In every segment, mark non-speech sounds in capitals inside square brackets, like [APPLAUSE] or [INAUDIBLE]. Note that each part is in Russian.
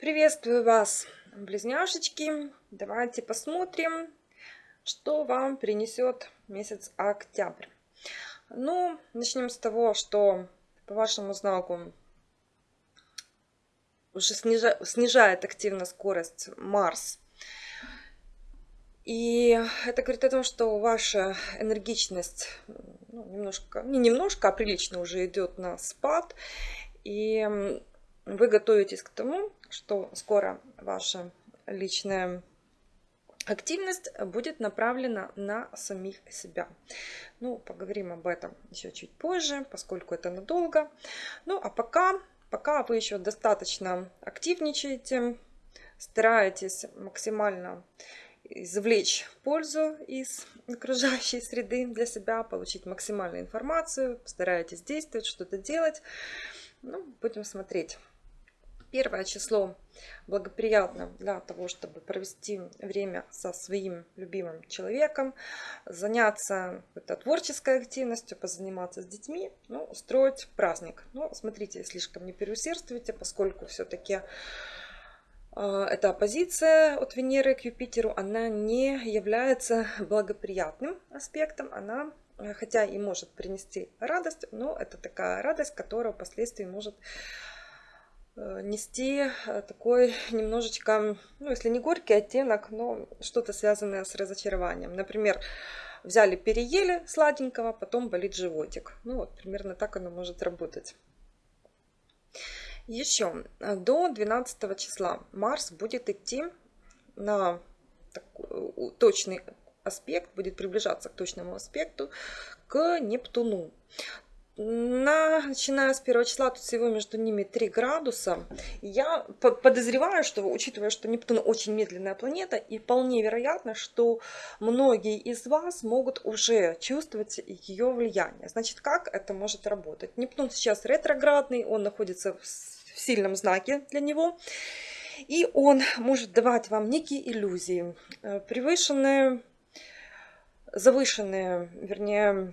Приветствую вас, близняшечки. Давайте посмотрим, что вам принесет месяц октябрь. Ну, начнем с того, что по вашему знаку уже снижает, снижает активно скорость Марс. И это говорит о том, что ваша энергичность ну, немножко, не немножко, а прилично уже идет на спад. И вы готовитесь к тому, что скоро ваша личная активность будет направлена на самих себя. Ну, поговорим об этом еще чуть позже, поскольку это надолго. Ну, а пока, пока вы еще достаточно активничаете, стараетесь максимально извлечь пользу из окружающей среды для себя, получить максимальную информацию, стараетесь действовать, что-то делать. Ну, будем смотреть. Первое число благоприятно для того, чтобы провести время со своим любимым человеком, заняться это, творческой активностью, позаниматься с детьми, ну, устроить праздник. Но смотрите, слишком не переусердствуйте, поскольку все-таки э, эта оппозиция от Венеры к Юпитеру, она не является благоприятным аспектом, она хотя и может принести радость, но это такая радость, которая впоследствии может нести э, такой немножечко, ну если не горький оттенок, но что-то связанное с разочарованием. Например, взяли, переели сладенького, потом болит животик. Ну вот, примерно так оно может работать. Еще э, до 12 числа Марс будет идти на точный аспект, будет приближаться к точному аспекту, к Нептуну на, начиная с первого числа, тут всего между ними 3 градуса. Я подозреваю, что, учитывая, что Нептун очень медленная планета, и вполне вероятно, что многие из вас могут уже чувствовать ее влияние. Значит, как это может работать? Нептун сейчас ретроградный, он находится в сильном знаке для него. И он может давать вам некие иллюзии, э, превышенные, завышенные, вернее,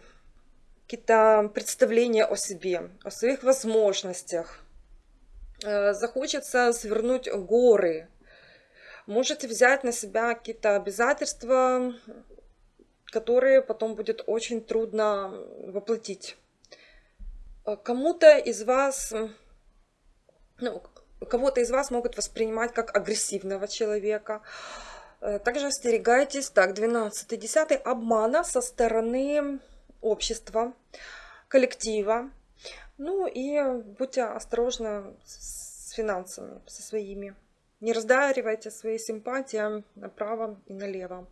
какие-то представления о себе, о своих возможностях. Э, захочется свернуть горы. Можете взять на себя какие-то обязательства, которые потом будет очень трудно воплотить. Э, кому-то из вас, ну, кого-то из вас могут воспринимать как агрессивного человека. Э, также остерегайтесь, так, 12-10 обмана со стороны общества, коллектива. Ну и будьте осторожны с финансами, со своими. Не раздаривайте свои симпатии направо и налево.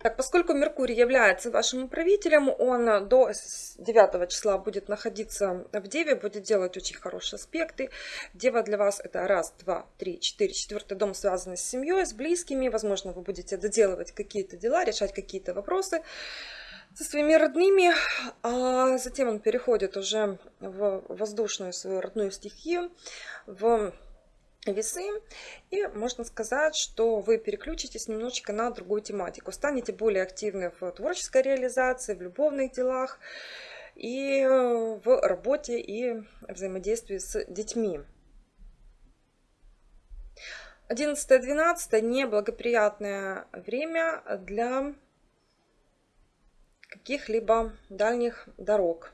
Так, поскольку Меркурий является вашим управителем, он до 9 числа будет находиться в Деве, будет делать очень хорошие аспекты. Дева для вас это раз, два, три, четыре. Четвертый дом связан с семьей, с близкими. Возможно, вы будете доделывать какие-то дела, решать какие-то вопросы со своими родными, а затем он переходит уже в воздушную свою родную стихию, в весы. И можно сказать, что вы переключитесь немножечко на другую тематику. Станете более активны в творческой реализации, в любовных делах и в работе и взаимодействии с детьми. 11-12 неблагоприятное время для каких-либо дальних дорог.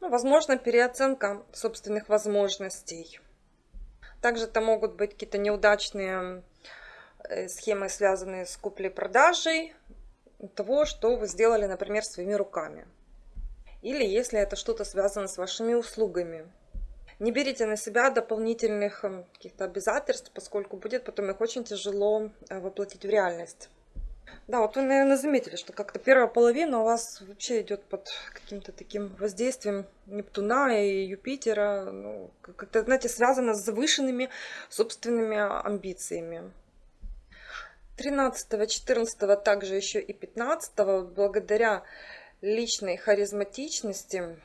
Ну, возможно, переоценка собственных возможностей. Также это могут быть какие-то неудачные э, схемы, связанные с куплей-продажей того, что вы сделали, например, своими руками. Или если это что-то связано с вашими услугами. Не берите на себя дополнительных э, каких-то обязательств, поскольку будет потом их очень тяжело э, воплотить в реальность. Да, вот вы, наверное, заметили, что как-то первая половина у вас вообще идет под каким-то таким воздействием Нептуна и Юпитера. Ну, как-то, знаете, связано с завышенными собственными амбициями. 13, 14, также еще и 15, благодаря личной харизматичности,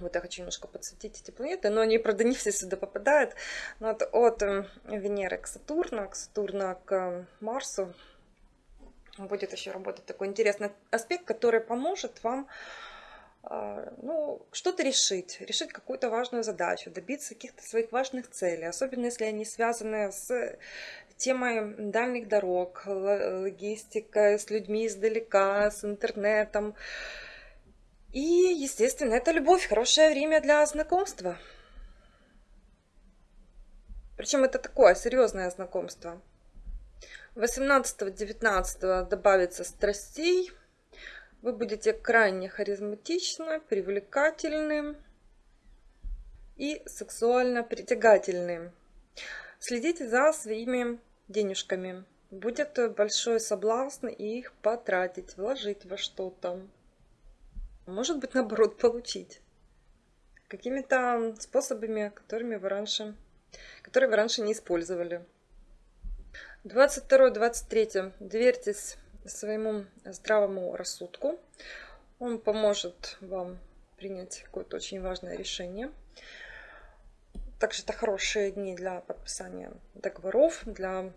вот я хочу немножко подсветить эти планеты, но они, правда, не все сюда попадают. Вот от э, Венеры к Сатурну, к Сатурна к Марсу, будет еще работать такой интересный аспект, который поможет вам а, ну, что-то решить, решить какую-то важную задачу, добиться каких-то своих важных целей, особенно если они связаны с темой дальних дорог, логистикой, с людьми издалека, с интернетом. И, естественно, это любовь, хорошее время для знакомства. Причем это такое серьезное знакомство. 18-19 добавится страстей. Вы будете крайне харизматичны, привлекательны и сексуально притягательны. Следите за своими денежками. Будет большой соблазн их потратить, вложить во что-то. Может быть, наоборот, получить. Какими-то способами, которыми вы раньше, которые вы раньше не использовали. 22-23. Доверьтесь своему здравому рассудку. Он поможет вам принять какое-то очень важное решение. Также это хорошие дни для подписания договоров, для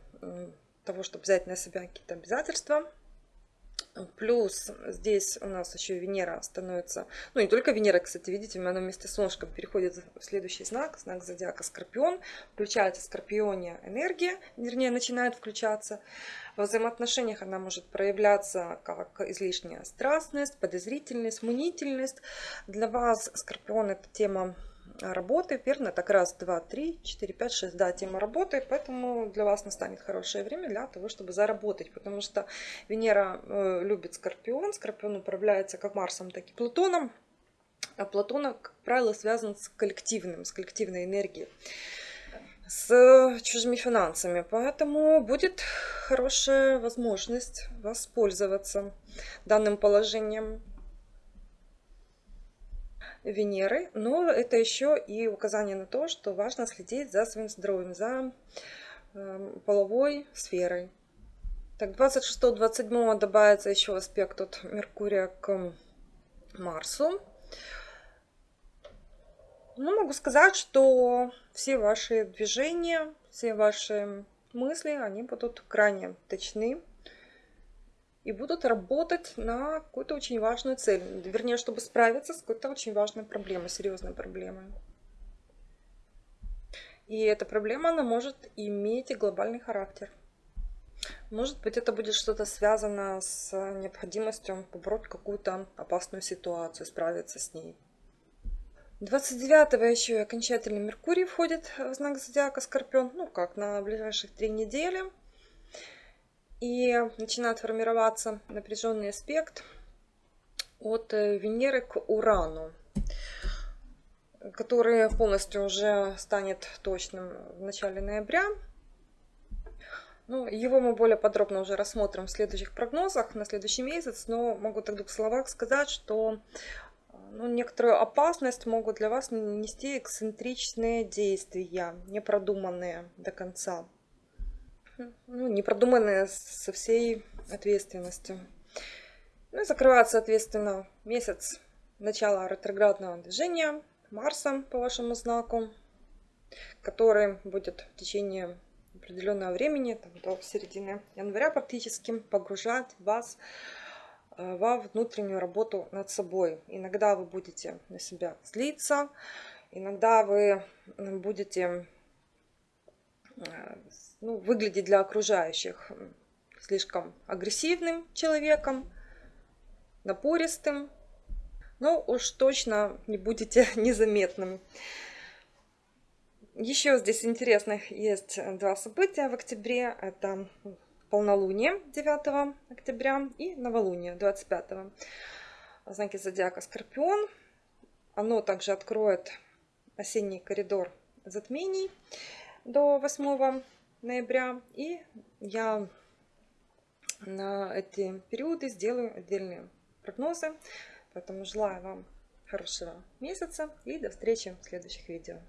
того, чтобы взять на себя какие-то обязательства. Плюс здесь у нас еще Венера становится, ну не только Венера, кстати, видите, она вместе с солнышком переходит в следующий знак, знак зодиака Скорпион. Включается в Скорпионе энергия, вернее начинает включаться. В взаимоотношениях она может проявляться как излишняя страстность, подозрительность, мнительность. Для вас Скорпион это тема работы, верно? Так раз, два, три, четыре, пять, шесть, да, тема работы, поэтому для вас настанет хорошее время для того, чтобы заработать, потому что Венера э, любит Скорпион, Скорпион управляется как Марсом, так и Плутоном, а Плутон, как правило, связан с коллективным, с коллективной энергией с чужими финансами. Поэтому будет хорошая возможность воспользоваться данным положением. Венеры, но это еще и указание на то, что важно следить за своим здоровьем, за э, половой сферой. Так, 26-27 добавится еще аспект от Меркурия к Марсу. Ну, могу сказать, что все ваши движения, все ваши мысли, они будут крайне точны и будут работать на какую-то очень важную цель. Вернее, чтобы справиться с какой-то очень важной проблемой, серьезной проблемой. И эта проблема, она может иметь и глобальный характер. Может быть, это будет что-то связано с необходимостью побороть какую-то опасную ситуацию, справиться с ней. 29-го еще и окончательно Меркурий входит в знак зодиака Скорпион. Ну как, на ближайших три недели и начинает формироваться напряженный аспект от э, Венеры к Урану, который полностью уже станет точным в начале ноября. Ну, его мы более подробно уже рассмотрим в следующих прогнозах на следующий месяц, но могу так в словах сказать, что ну, некоторую опасность могут для вас нести эксцентричные действия, непродуманные до конца ну, не продуманные со всей ответственностью. Ну и закрывает, соответственно, месяц начала ретроградного движения Марса по вашему знаку, который будет в течение определенного времени, там, до середины января практически, погружать вас э, во внутреннюю работу над собой. Иногда вы будете на себя злиться, иногда вы будете э, ну, выглядеть для окружающих слишком агрессивным человеком, напористым, но уж точно не будете [LAUGHS] незаметным. Еще здесь интересных есть два события в октябре. Это полнолуние 9 октября и новолуние 25. Знаки зодиака Скорпион. Оно также откроет осенний коридор затмений до 8 ноября. И я на эти периоды сделаю отдельные прогнозы. Поэтому желаю вам хорошего месяца и до встречи в следующих видео.